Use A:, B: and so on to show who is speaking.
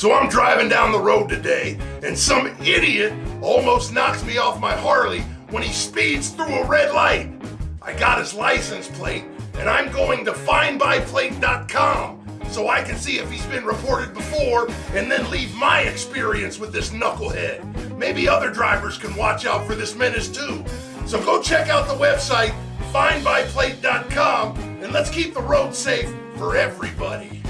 A: So I'm driving down the road today, and some idiot almost knocks me off my Harley when he speeds through a red light. I got his license plate, and I'm going to findbyplate.com so I can see if he's been reported before and then leave my experience with this knucklehead. Maybe other drivers can watch out for this menace too. So go check out the website findbyplate.com and let's keep the road safe for everybody.